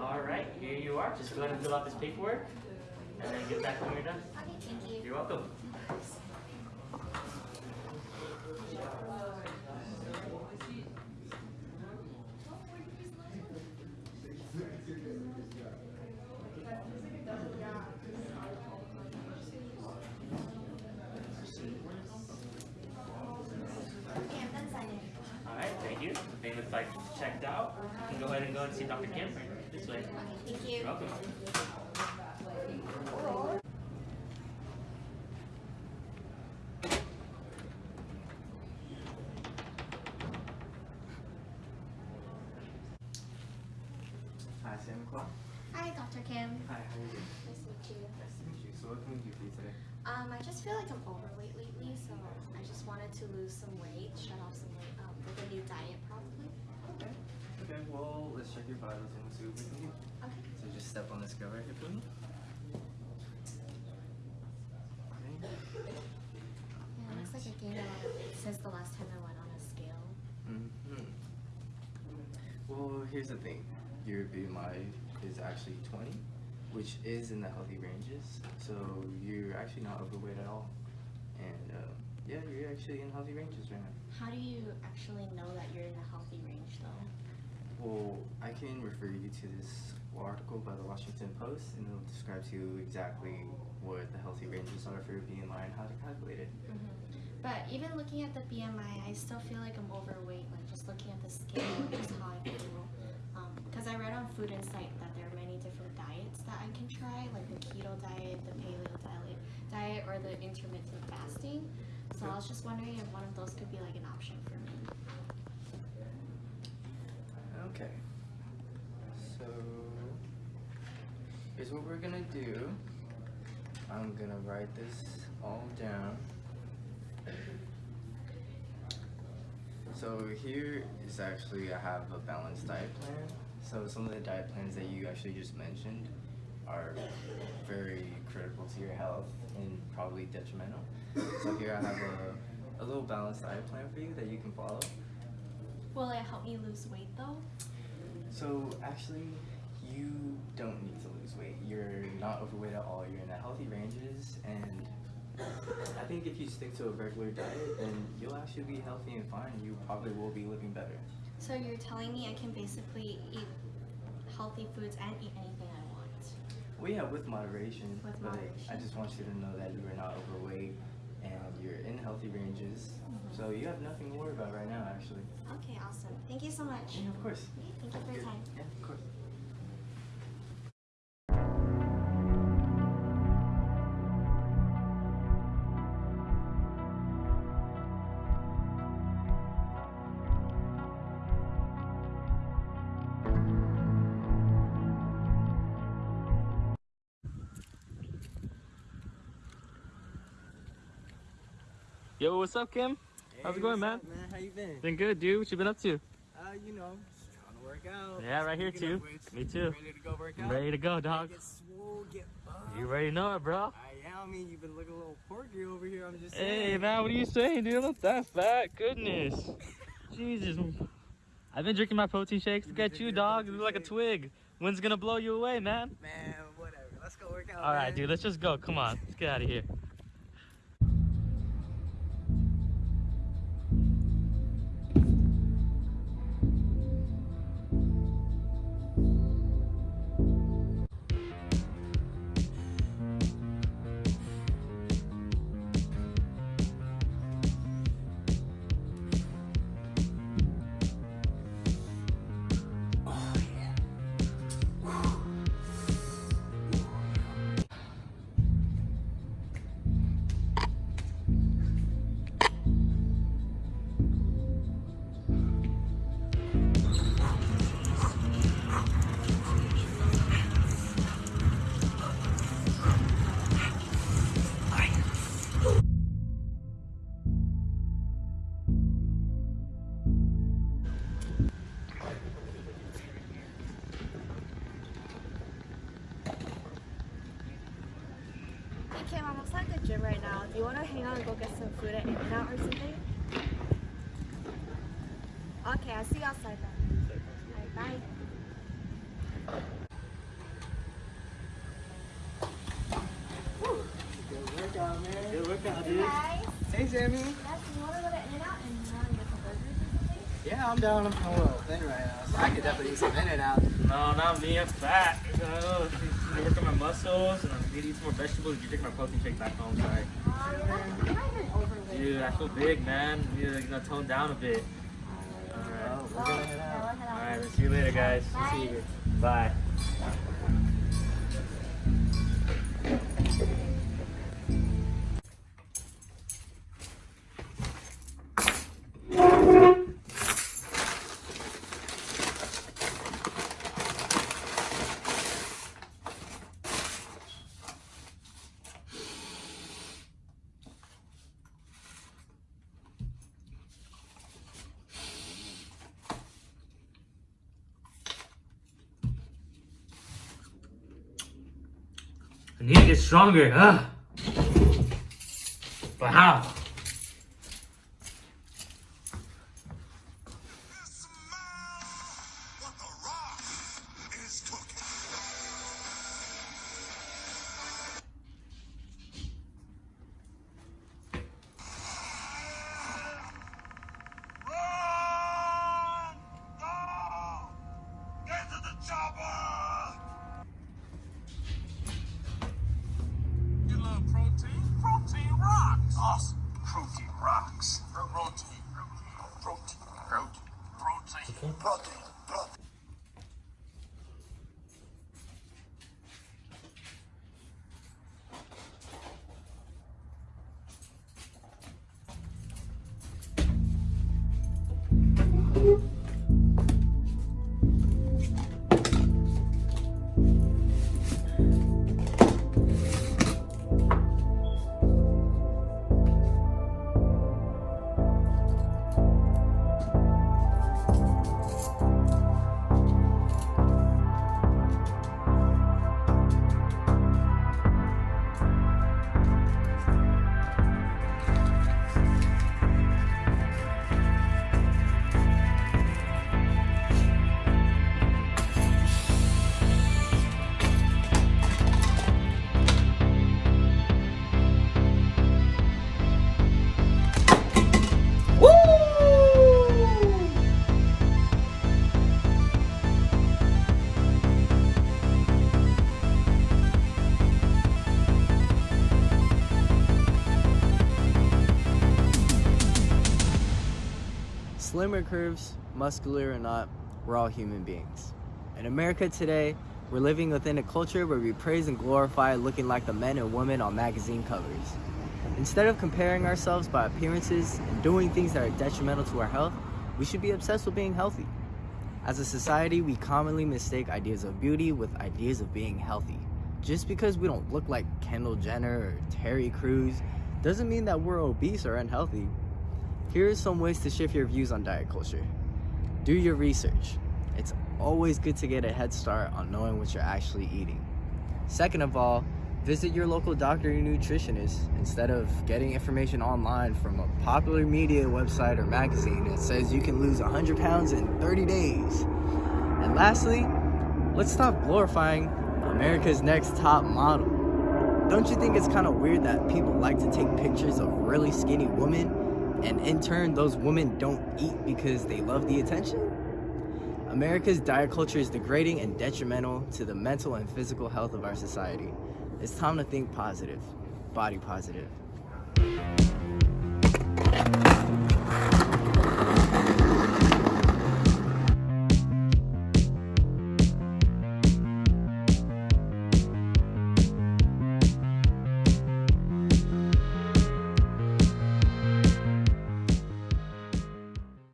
All right, here you are. Just go ahead and fill out this paperwork and then get back when you're done. Okay, thank you. You're welcome. Okay, I'm done signing. All right, thank you. The payment's like checked out. You can go ahead and go and see Dr. Kim this way. Thank you. You're welcome. Hi, Sam Clark. Hi, Dr. Kim. Hi, how are you? Nice to meet you. Nice to meet you. So what can we do for you today? Um, I just feel like I'm overweight lately, so I just wanted to lose some weight, shed off some weight, um, with a new diet probably. Okay. Okay, well, let's check your vitals and we'll see what we can do. Okay. So just step on the scale right here for me. Okay. Yeah, it looks like I gained a lot of weight since the last time I went on a scale. Mm-hmm. Well, here's the thing. Your BMI is actually 20, which is in the healthy ranges. So you're actually not overweight at all. And uh, yeah, you're actually in healthy ranges right now. How do you actually know that you're in a healthy range though? Well, I can refer you to this article by the Washington Post, and it'll describe to you exactly what the healthy ranges are for your BMI and how to calculate it. hmm But even looking at the BMI, I still feel like I'm overweight. Like just looking at the scale, just how I feel. Because I read on Food Insight that there are many different diets that I can try, like the keto diet, the paleo diet, diet, or the intermittent fasting. So I was just wondering if one of those could be like an option for me. Okay. So here's what we're gonna do. I'm gonna write this all down. So here is actually I have a balanced diet plan. So some of the diet plans that you actually just mentioned are very critical to your health and probably detrimental. So here I have a, a little balanced diet plan for you that you can follow. Will it help me lose weight though? So actually, you don't need to lose weight. You're not overweight at all. You're in the healthy ranges, and I think if you stick to a regular diet, then you'll actually be healthy and fine. You probably will be living better. So you're telling me I can basically eat healthy foods and eat anything I want. Well, yeah, with moderation. With but I just want you to know that you are not overweight and you're in healthy ranges. Mhm. So you have nothing to worry about right now, actually. Okay, awesome. Thank you so much. Yeah, of course. Thank you for your time. Yeah, of course. Yo, what's up, Kim? How's it going, man? man? How you been? Been good, dude. What you been up to? Uh, you know, just trying to work out. Yeah, right here too. Me too. Ready to go work out? ready to go, dog. Get swole, get buff. You already know it, bro. I am. I mean, you've been looking a little porky over here. I'm just Hey, saying. man, what are you saying, dude? I'm not that fat. Goodness. Jesus. I've been drinking my protein shakes. Look at you, dog. protein You're like a twig. Wind's gonna blow you away, man. Man, whatever. Let's go work out. All right, man. dude. Let's just go. Come on. Let's get out of here. okay, Mom, looks like the gym right now. Do you want to hang out and go get some food at In-N-Out or something? Okay, I'll see you outside then. Right, bye. Good workout, dude. Hey, hey Sammy. Yes, you want to go to In-N-Out and some burgers or something? Yeah, I'm down. I'm a little thin right now, so I could definitely use some In-N-Out. No, not me. I'm fat. I work on my muscles and I need to eat some more vegetables. You take my protein shake back home. Sorry. Dude, I feel big, man. I need to you know, tone down a bit. Alright. we're gonna head out. Well. Alright, let's see you later, guys. Bye. Bye. I need to get stronger. huh? But how? Protein. Protein. Slimmer curves, muscular or not, we're all human beings. In America today, we're living within a culture where we praise and glorify looking like the men and women on magazine covers. Instead of comparing ourselves by appearances and doing things that are detrimental to our health, we should be obsessed with being healthy. As a society, we commonly mistake ideas of beauty with ideas of being healthy. Just because we don't look like Kendall Jenner or Terry Crews doesn't mean that we're obese or unhealthy. Here are some ways to shift your views on diet culture. Do your research. It's always good to get a head start on knowing what you're actually eating. Second of all, visit your local doctor or nutritionist instead of getting information online from a popular media website or magazine that says you can lose 100 pounds in 30 days. And lastly, let's stop glorifying America's next top model. Don't you think it's kind of weird that people like to take pictures of really skinny women and in turn those women don't eat because they love the attention? America's diet culture is degrading and detrimental to the mental and physical health of our society. It's time to think positive, body positive.